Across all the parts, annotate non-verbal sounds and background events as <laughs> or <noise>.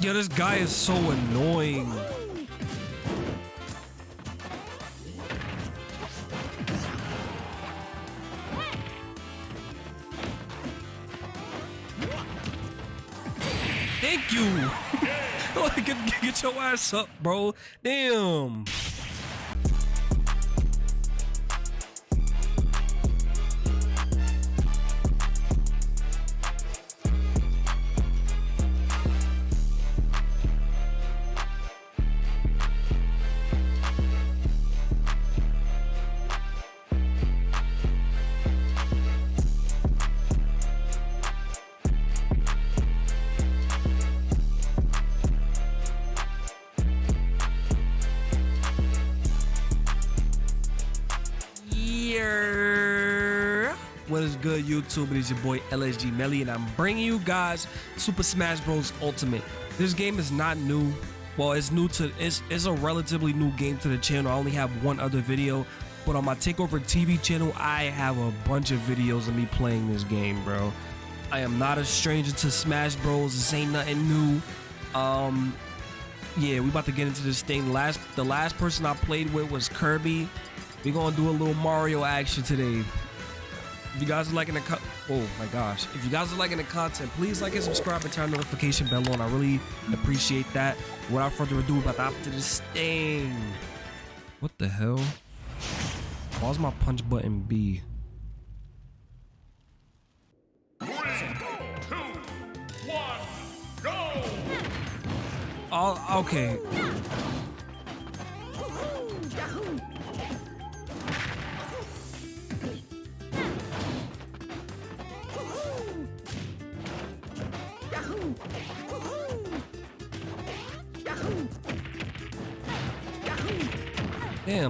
Yo, this guy is so annoying. Thank you. get, <laughs> get your ass up, bro. Damn. Good, YouTube? It is your boy LSG Melly, and I'm bringing you guys Super Smash Bros. Ultimate. This game is not new. Well, it's new to it's it's a relatively new game to the channel. I only have one other video, but on my Takeover TV channel, I have a bunch of videos of me playing this game, bro. I am not a stranger to Smash Bros. This ain't nothing new. Um, yeah, we about to get into this thing. Last the last person I played with was Kirby. We're gonna do a little Mario action today. If you guys are liking the co- oh my gosh, if you guys are liking the content, please like and subscribe and turn the notification bell on. I really appreciate that. Without further ado, about to hop to this thing. What the hell? Why's my punch button B? Three, two, one, go! Oh, okay.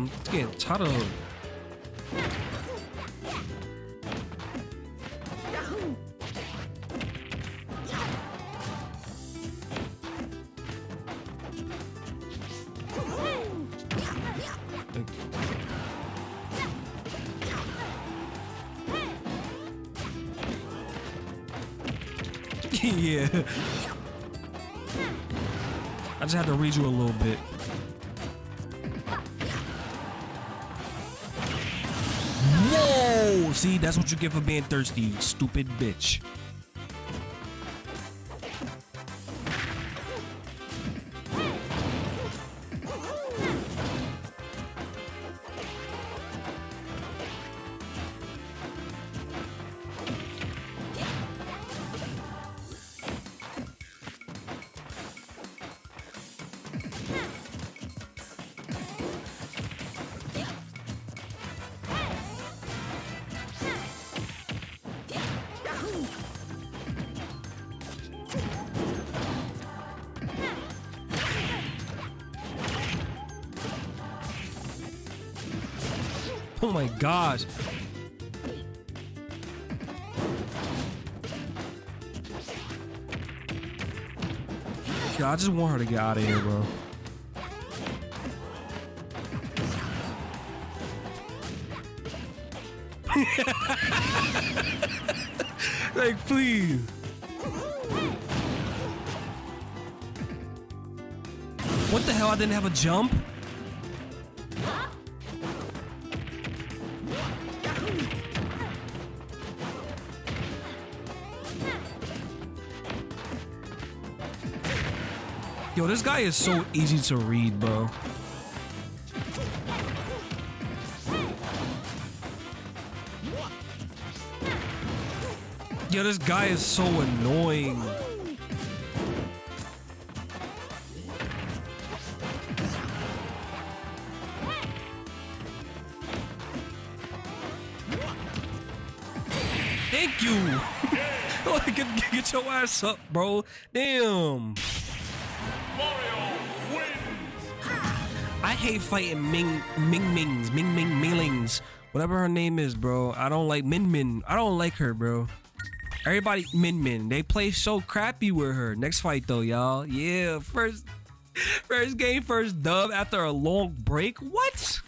It's getting tired of <laughs> yeah. I just had to read you a little bit. See, that's what you get for being thirsty, you stupid bitch. Oh my gosh. Yeah, I just want her to get out of here, bro. <laughs> like, please. What the hell? I didn't have a jump? This guy is so easy to read, bro. Yo, this guy is so annoying. Thank you. <laughs> get, get your ass up, bro. Damn. I hate fighting Ming Ming Mings, Ming Ming Minglings, whatever her name is, bro. I don't like Min Min. I don't like her, bro. Everybody Min Min. They play so crappy with her. Next fight though, y'all. Yeah, first first game, first dub after a long break. What?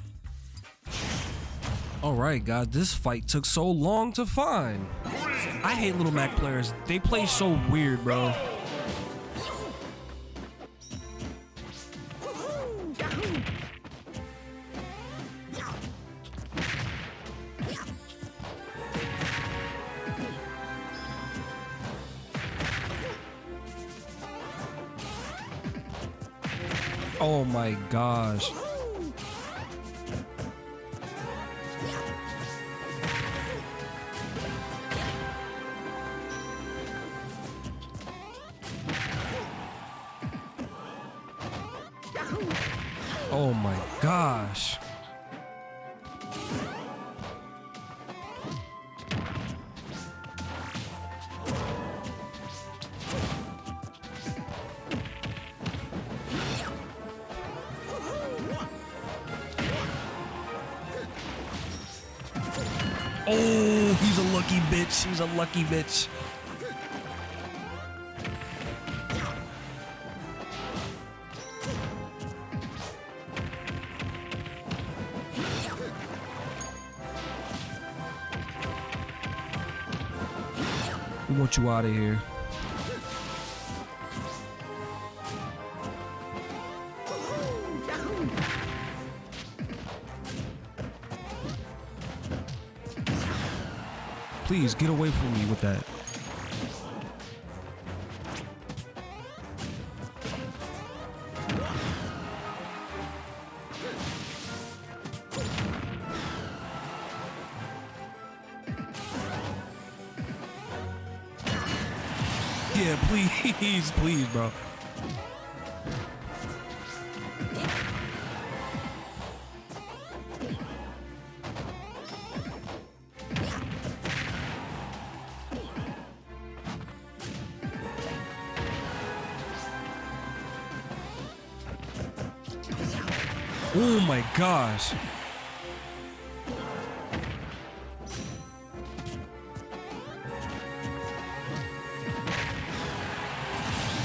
All right, guys. This fight took so long to find. I hate Little Mac players. They play so weird, bro. Oh my gosh. Oh my gosh. Oh, he's a lucky bitch. He's a lucky bitch. We want you out of here. Please get away from me with that. Yeah, please, <laughs> please, bro. Oh my gosh.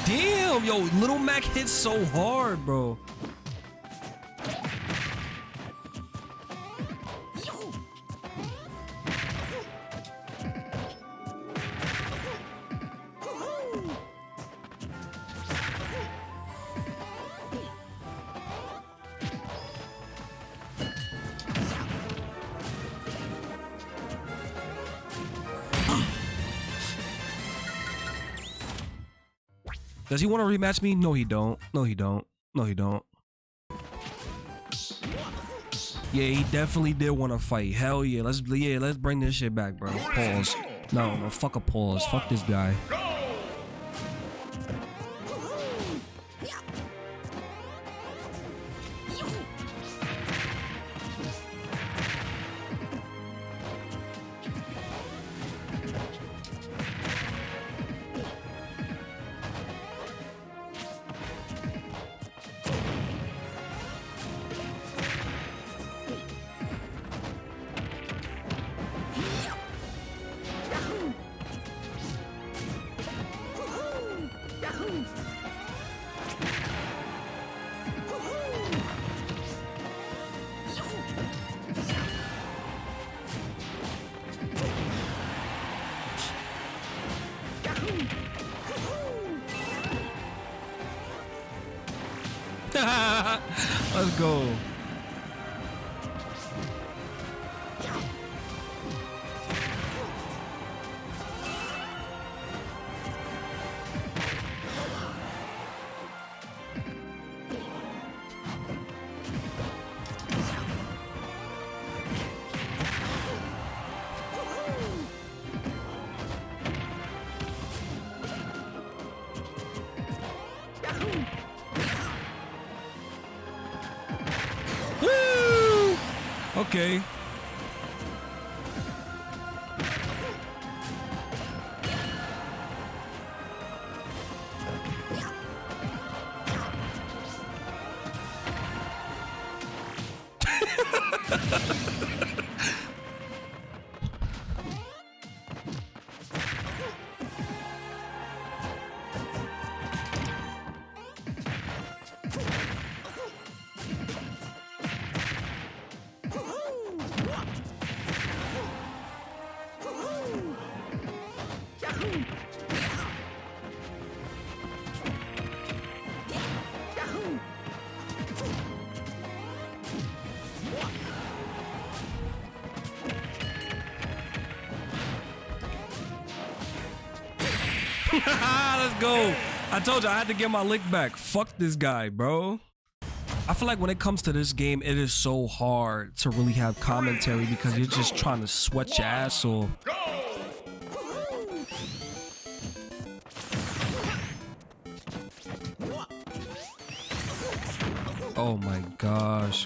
Damn, yo, Little Mac hits so hard, bro. Does he want to rematch me? No, he don't. No, he don't. No, he don't. Yeah, he definitely did want to fight. Hell yeah, let's yeah, let's bring this shit back, bro. Pause. No, no, fuck a pause. Fuck this guy. <laughs> Let's go. Okay. Let's go. I told you I had to get my lick back. Fuck this guy, bro. I feel like when it comes to this game, it is so hard to really have commentary because you're just trying to sweat your ass off. Oh my gosh.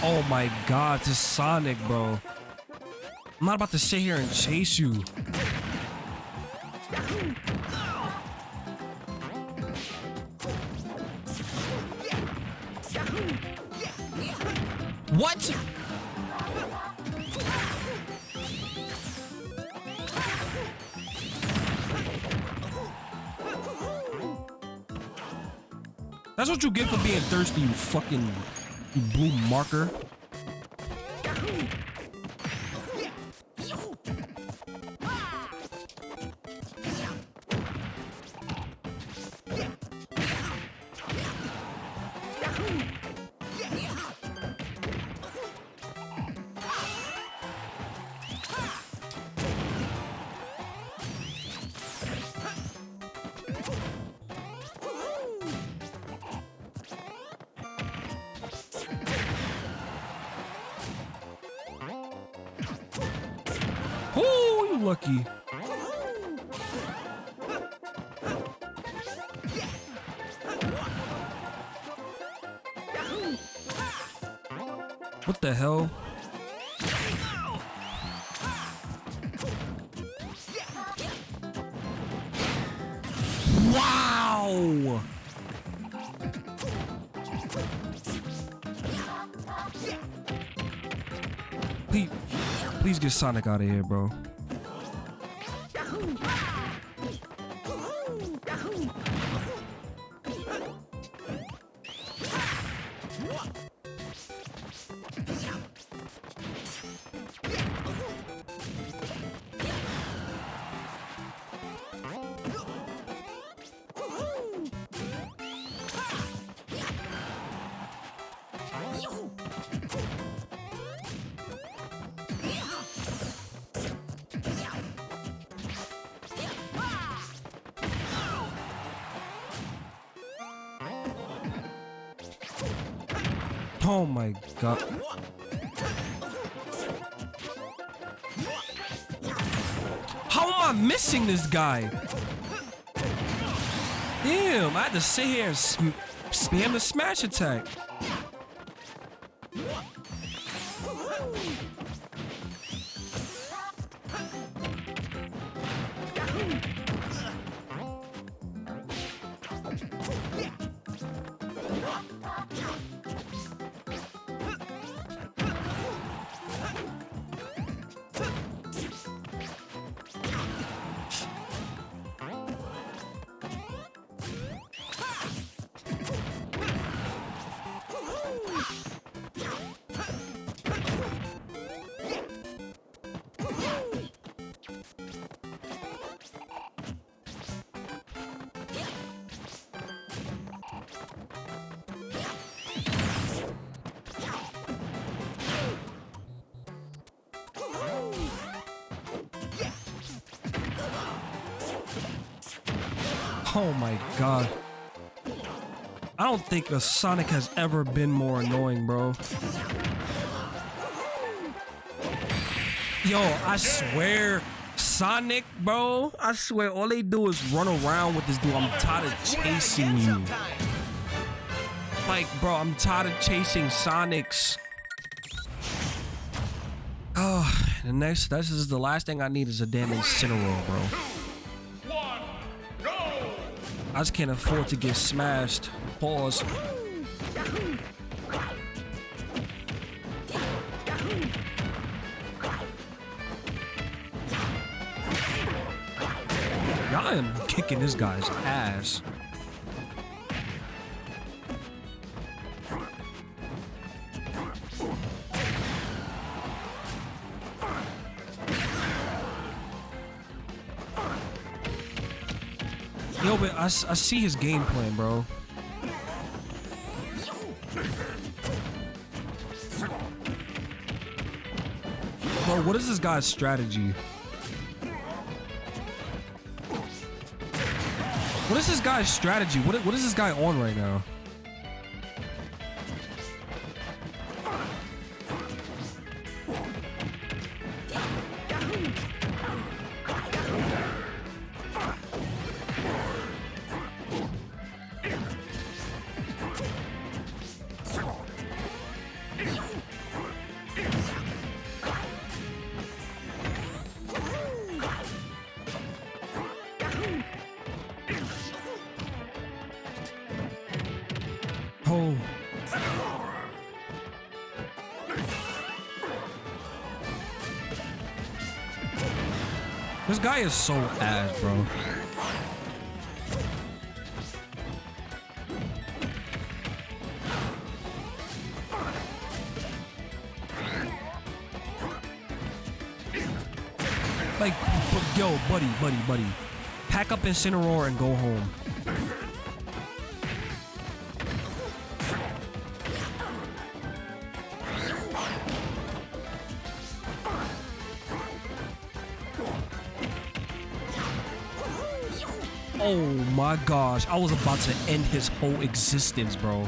Oh my god, this Sonic, bro. I'm not about to sit here and chase you. What? That's what you get for being thirsty, you fucking blue marker. Lucky. What the hell? Wow! Please, please get Sonic out of here, bro. Oh my god. How am I missing this guy? Damn, I had to sit here and spam the smash attack. Oh my god. I don't think a Sonic has ever been more annoying, bro. Yo, I swear, Sonic, bro. I swear, all they do is run around with this dude. I'm tired of chasing you. Like, bro, I'm tired of chasing Sonics. Oh, the next, this is the last thing I need is a damn Incineroar, bro. I just can't afford to get smashed. Pause. I am kicking this guy's ass. I, see his game plan, bro. Bro, what is this guy's strategy? What is this guy's strategy? What, what is this guy on right now? Oh. This guy is so ass, bro. Like, yo, buddy, buddy, buddy. Pack up Incineroar and go home. Oh my gosh, I was about to end his whole existence, bro.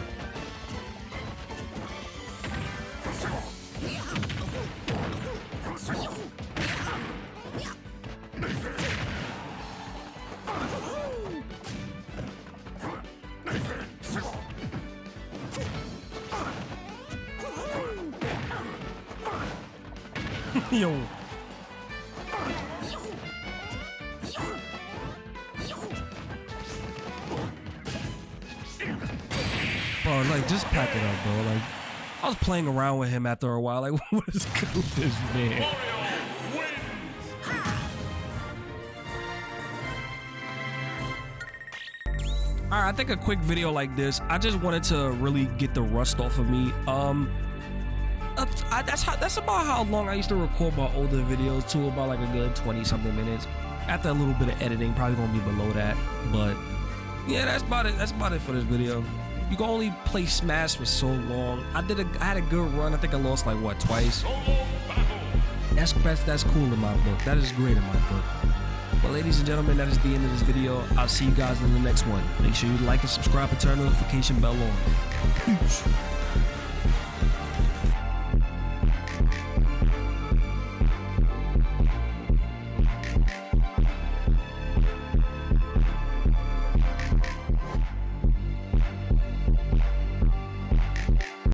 Like just pack it up, bro. Like I was playing around with him after a while. <laughs> Like, what is good with this man? All right, I think a quick video like this, I just wanted to really get the rust off of me. Um, I, that's how that's about how long I used to record my older videos too, about like a good twenty something minutes. After a little bit of editing, probably gonna be below that, but yeah, that's about it. That's about it for this video. You can only play Smash for so long. I did a, I had a good run. I think I lost like what twice. That's that's that's cool in my book. That is great in my book. But ladies and gentlemen, that is the end of this video. I'll see you guys in the next one. Make sure you like and subscribe and turn the notification bell on. Peace.